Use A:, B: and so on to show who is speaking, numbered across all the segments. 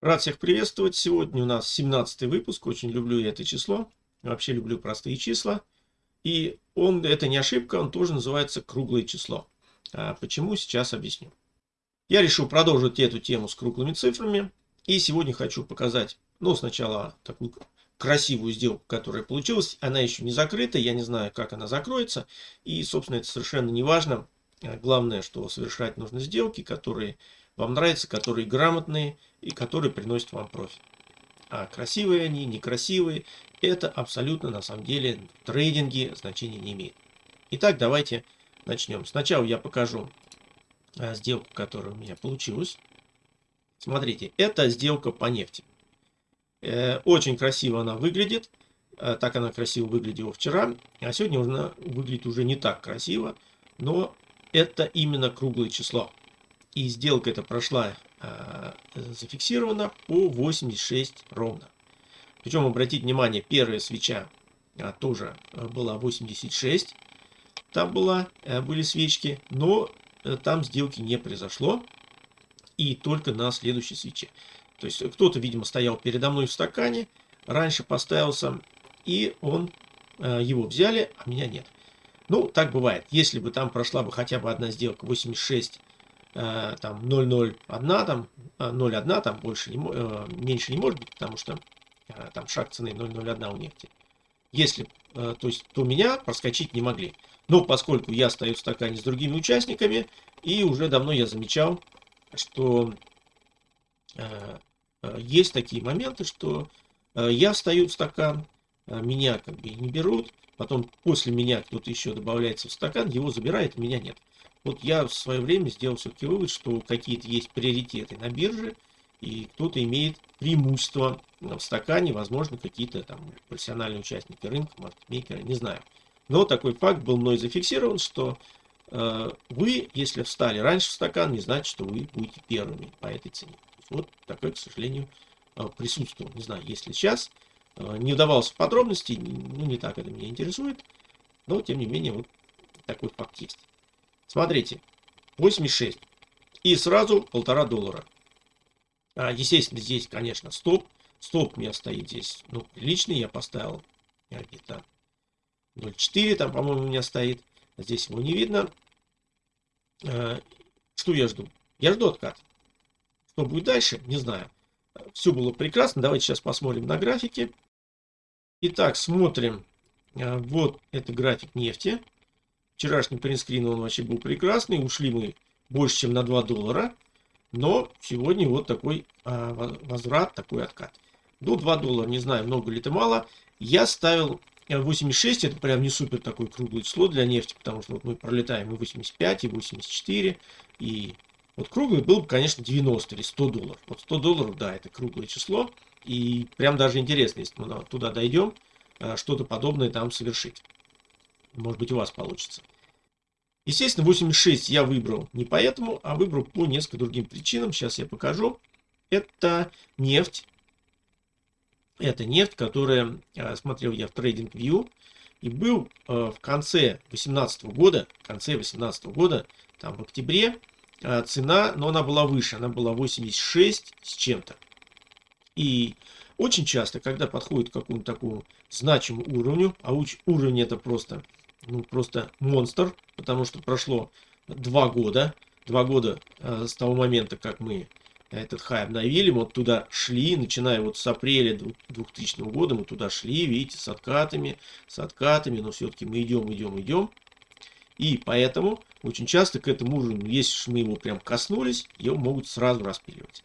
A: Рад всех приветствовать. Сегодня у нас 17 выпуск. Очень люблю это число. Вообще люблю простые числа. И он, это не ошибка, он тоже называется круглое число. А почему, сейчас объясню. Я решил продолжить эту тему с круглыми цифрами. И сегодня хочу показать, ну, сначала такую красивую сделку, которая получилась. Она еще не закрыта, я не знаю, как она закроется. И, собственно, это совершенно не важно. Главное, что совершать нужно сделки, которые вам нравятся, которые грамотные и которые приносят вам профит. А красивые они, некрасивые, это абсолютно на самом деле в трейдинге значения не имеет. Итак, давайте начнем. Сначала я покажу а, сделку, которая у меня получилась. Смотрите, это сделка по нефти. Э, очень красиво она выглядит. Э, так она красиво выглядела вчера. А сегодня она выглядит уже не так красиво. Но это именно круглое число. И сделка эта прошла э, зафиксирована по 86 ровно. Причем, обратите внимание, первая свеча а, тоже э, была 86. Там была, э, были свечки, но э, там сделки не произошло. И только на следующей свече. То есть кто-то, видимо, стоял передо мной в стакане, раньше поставился, и он, э, его взяли, а меня нет. Ну, так бывает. Если бы там прошла бы хотя бы одна сделка 86 Э, там 0,01, там 0,1, э, там больше не, э, меньше не может быть, потому что там шаг цены 0,01 у нефти. Если, то есть, то меня проскочить не могли. Но поскольку я стою в стакане с другими участниками, и уже давно я замечал, что есть такие моменты, что я встаю в стакан, меня как бы не берут, потом после меня кто-то еще добавляется в стакан, его забирает, меня нет. Вот я в свое время сделал все-таки вывод, что какие-то есть приоритеты на бирже, и кто-то имеет преимущество в стакане, возможно, какие-то там профессиональные участники рынка, маркетмейкеры, не знаю. Но такой факт был мной зафиксирован, что э, вы, если встали раньше в стакан, не значит, что вы будете первыми по этой цене. Вот такое, к сожалению, э, присутствовало. Не знаю, если сейчас. Э, не удавался в подробности, ну, не так это меня интересует. Но, тем не менее, вот такой факт есть. Смотрите, 86. И сразу полтора доллара. А, естественно, здесь, конечно, стоп. Стоп у меня стоит здесь, ну, приличный. Я поставил где-то 0,4 там, по-моему, у меня стоит. Здесь его не видно. А, что я жду? Я жду откат. Что будет дальше, не знаю. Все было прекрасно. Давайте сейчас посмотрим на графике. Итак, смотрим. А, вот это график нефти. Вчерашний принтскрин он вообще был прекрасный. Ушли мы больше, чем на 2 доллара. Но сегодня вот такой а, возврат, такой откат. До 2 доллара, не знаю, много ли это мало. Я ставил 86, это прям не супер такое круглое число для нефти, потому что вот мы пролетаем и 85, и 84, и вот круглый был бы, конечно, 90 или 100 долларов. Вот 100 долларов, да, это круглое число, и прям даже интересно, если мы туда дойдем, а, что-то подобное там совершить. Может быть, у вас получится. Естественно, 86 я выбрал не поэтому, а выбрал по несколько другим причинам. Сейчас я покажу. Это нефть. Это нефть, которая, э, смотрел я в TradingView, и был э, в конце 2018 года, в конце 2018 года, там в октябре, э, цена, но она была выше, она была 86 с чем-то. И очень часто, когда подходит к какому-то такому значимому уровню, а уровень это просто ну, просто монстр, потому что прошло два года, два года э, с того момента, как мы этот хай обновили, мы вот туда шли, начиная вот с апреля 2000 года, мы туда шли, видите, с откатами, с откатами, но все-таки мы идем, идем, идем. И поэтому очень часто к этому уровню, если мы его прям коснулись, его могут сразу распиливать.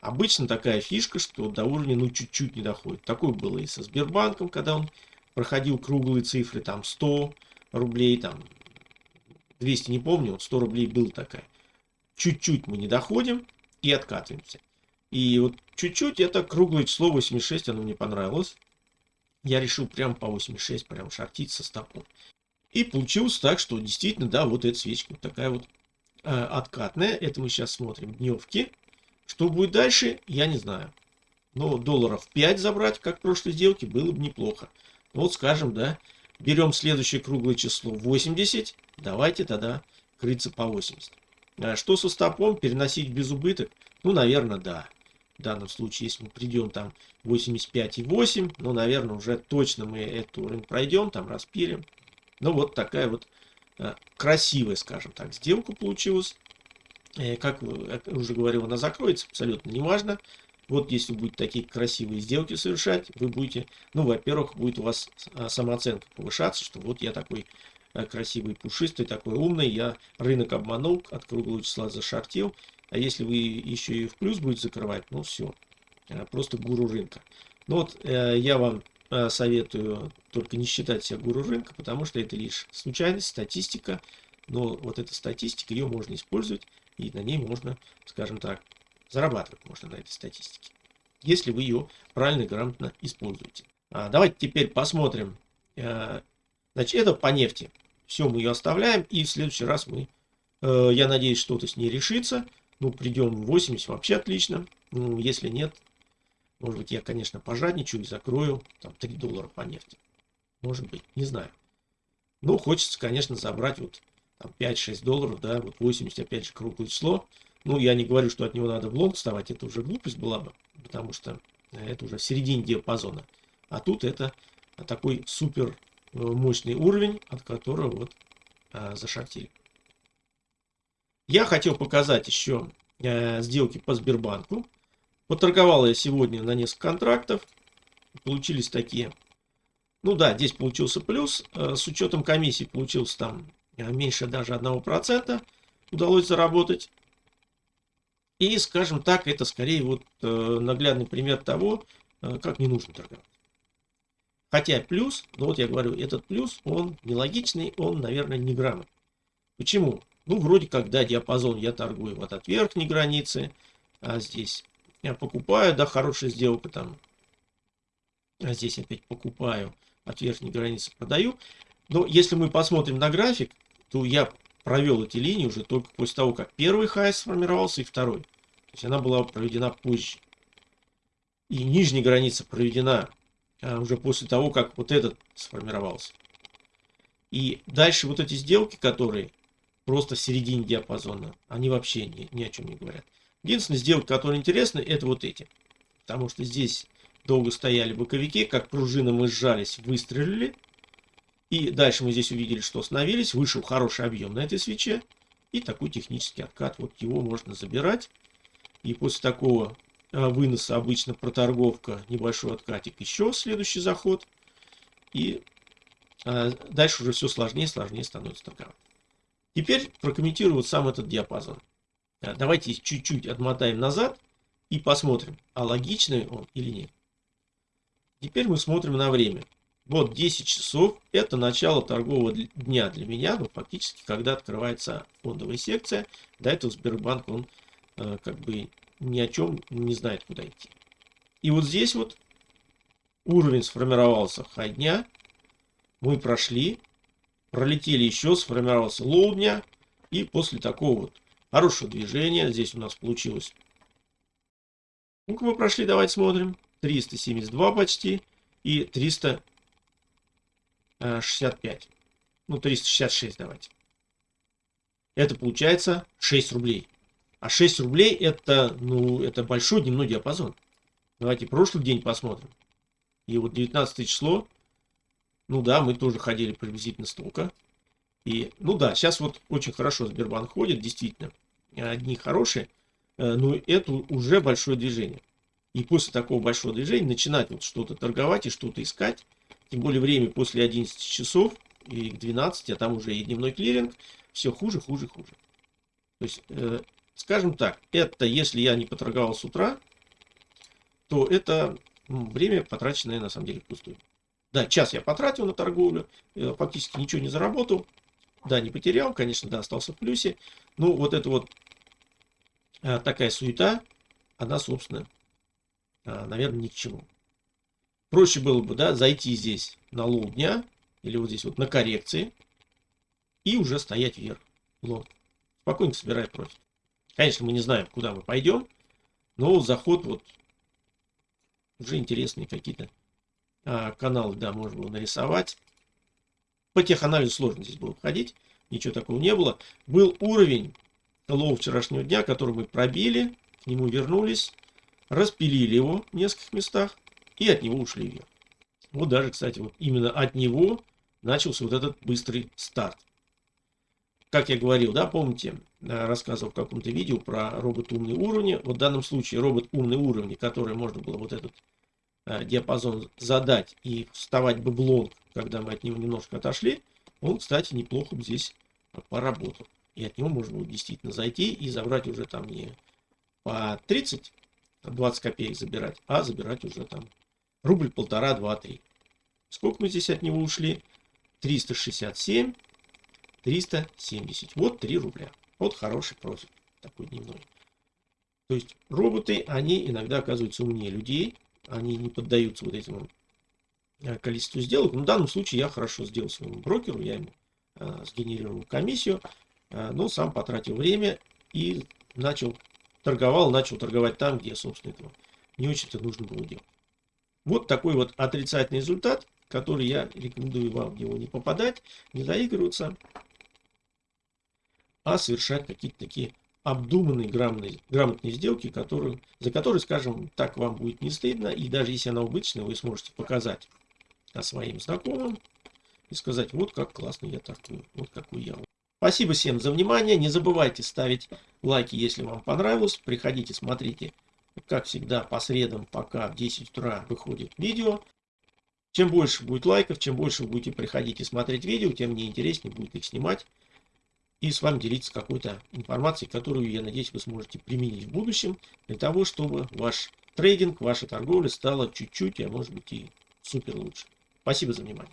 A: Обычно такая фишка, что до уровня ну чуть-чуть не доходит. Такое было и со Сбербанком, когда он проходил круглые цифры, там 100, рублей, там 200 не помню, вот 100 рублей был такая. Чуть-чуть мы не доходим и откатываемся. И вот чуть-чуть это круглое число 86, оно мне понравилось. Я решил прям по 86 прям шортить со стопом. И получилось так, что действительно, да, вот эта свечка вот такая вот э, откатная. Это мы сейчас смотрим дневки. Что будет дальше, я не знаю. Но долларов 5 забрать, как в прошлой сделке, было бы неплохо. Вот скажем, да, Берем следующее круглое число 80. Давайте тогда крыться по 80. А что со стопом? Переносить без убыток? Ну, наверное, да. В данном случае, если мы придем там 85,8, ну, наверное, уже точно мы этот уровень пройдем, там распилим. Ну, вот такая вот э, красивая, скажем так, сделка получилась. Э, как уже говорил, она закроется, абсолютно неважно. Вот если будете такие красивые сделки совершать, вы будете, ну, во-первых, будет у вас самооценка повышаться, что вот я такой э, красивый, пушистый, такой умный, я рынок обманул, от круглого числа зашортил. А если вы еще и в плюс будете закрывать, ну все, э, просто гуру рынка. Ну вот э, я вам советую только не считать себя гуру рынка, потому что это лишь случайность, статистика. Но вот эта статистика, ее можно использовать, и на ней можно, скажем так, Зарабатывать можно на этой статистике, если вы ее правильно и грамотно используете. А, давайте теперь посмотрим. А, значит, это по нефти. Все, мы ее оставляем. И в следующий раз мы, э, я надеюсь, что-то с ней решится. Ну, придем в 80, вообще отлично. Ну, если нет, может быть, я, конечно, пожадничаю и закрою там 3 доллара по нефти. Может быть, не знаю. Ну, хочется, конечно, забрать вот 5-6 долларов, да, вот 80, опять же, круглое число. Ну, я не говорю, что от него надо в лонг вставать, это уже глупость была бы, потому что это уже в середине диапазона. А тут это такой супер э, мощный уровень, от которого вот а, зашортили. Я хотел показать еще а, сделки по Сбербанку. Поторговал я сегодня на несколько контрактов. Получились такие. Ну да, здесь получился плюс. А, с учетом комиссии получился там меньше даже 1%. Удалось заработать. И, скажем так, это скорее вот э, наглядный пример того, э, как не нужно торговать. Хотя плюс, ну вот я говорю, этот плюс, он нелогичный, он, наверное, не грамотный. Почему? Ну, вроде как, да, диапазон я торгую вот от верхней границы, а здесь я покупаю, да, хорошая сделка там. А здесь опять покупаю, от верхней границы продаю. Но если мы посмотрим на график, то я провел эти линии уже только после того, как первый хай сформировался и второй. То есть она была проведена позже. И нижняя граница проведена а, уже после того, как вот этот сформировался. И дальше вот эти сделки, которые просто в середине диапазона, они вообще ни, ни о чем не говорят. Единственная сделка, которая интересна, это вот эти. Потому что здесь долго стояли боковики, как пружина мы сжались, выстрелили. И дальше мы здесь увидели, что остановились. Вышел хороший объем на этой свече. И такой технический откат. Вот его можно забирать. И после такого а, выноса обычно проторговка, небольшой откатик, еще следующий заход. И а, дальше уже все сложнее и сложнее становится торговать. Теперь прокомментирую вот сам этот диапазон. Давайте чуть-чуть отмотаем назад и посмотрим, а логичный он или нет. Теперь мы смотрим на время. Вот 10 часов это начало торгового дня для меня, ну фактически, когда открывается фондовая секция. До этого Сбербанк, он э, как бы ни о чем не знает, куда идти. И вот здесь вот уровень сформировался хай дня. Мы прошли, пролетели еще, сформировался low дня. И после такого вот хорошего движения, здесь у нас получилось. Ну-ка мы прошли, давайте смотрим. 372 почти и 300 65. Э, ну, 366 давайте. Это получается 6 рублей. А 6 рублей это, ну, это большой дневной диапазон. Давайте прошлый день посмотрим. И вот 19 число. Ну да, мы тоже ходили приблизительно столько. И, ну да, сейчас вот очень хорошо Сбербанк ходит, действительно. Одни хорошие, э, но это уже большое движение. И после такого большого движения начинать вот что-то торговать и что-то искать, тем более время после 11 часов и к 12, а там уже и дневной клиринг. Все хуже, хуже, хуже. То есть, э, скажем так, это если я не поторговал с утра, то это время потраченное на самом деле впустую. Да, час я потратил на торговлю, э, фактически ничего не заработал. Да, не потерял, конечно, да, остался в плюсе. Ну, вот это вот э, такая суета, она, собственно, э, наверное, ни к чему. Проще было бы, да, зайти здесь на low дня, или вот здесь вот на коррекции, и уже стоять вверх. Лонг. Спокойно собирай профит. Конечно, мы не знаем, куда мы пойдем, но заход вот уже интересные какие-то а, каналы, да, можно было нарисовать. По теханализу сложно здесь было входить, ничего такого не было. Был уровень low вчерашнего дня, который мы пробили, к нему вернулись, распилили его в нескольких местах и от него ушли вверх. Вот даже, кстати, вот именно от него начался вот этот быстрый старт. Как я говорил, да, помните, э, рассказывал в каком-то видео про робот умный уровни. Вот в данном случае робот умный уровни, который можно было вот этот э, диапазон задать и вставать бы блок, когда мы от него немножко отошли, он, кстати, неплохо бы здесь поработал. И от него можно действительно зайти и забрать уже там не по 30, 20 копеек забирать, а забирать уже там рубль, полтора, два, три. Сколько мы здесь от него ушли? 367, 370. Вот 3 рубля. Вот хороший профит такой дневной. То есть роботы, они иногда оказываются умнее людей. Они не поддаются вот этому э, количеству сделок. Но в данном случае я хорошо сделал своему брокеру. Я ему э, сгенерировал комиссию. Э, но сам потратил время и начал торговал, начал торговать там, где, собственно, этого не очень-то нужно было делать. Вот такой вот отрицательный результат, который я рекомендую вам в него не попадать, не заигрываться, а совершать какие-то такие обдуманные, грамотные, грамотные сделки, которые, за которые, скажем, так вам будет не стыдно, и даже если она убыточная, вы сможете показать своим знакомым и сказать, вот как классно я торгую, вот какой я. Спасибо всем за внимание, не забывайте ставить лайки, если вам понравилось, приходите, смотрите, как всегда, по средам, пока в 10 утра выходит видео. Чем больше будет лайков, чем больше вы будете приходить и смотреть видео, тем мне интереснее будет их снимать и с вами делиться какой-то информацией, которую, я надеюсь, вы сможете применить в будущем, для того, чтобы ваш трейдинг, ваша торговля стала чуть-чуть, а может быть и супер лучше. Спасибо за внимание.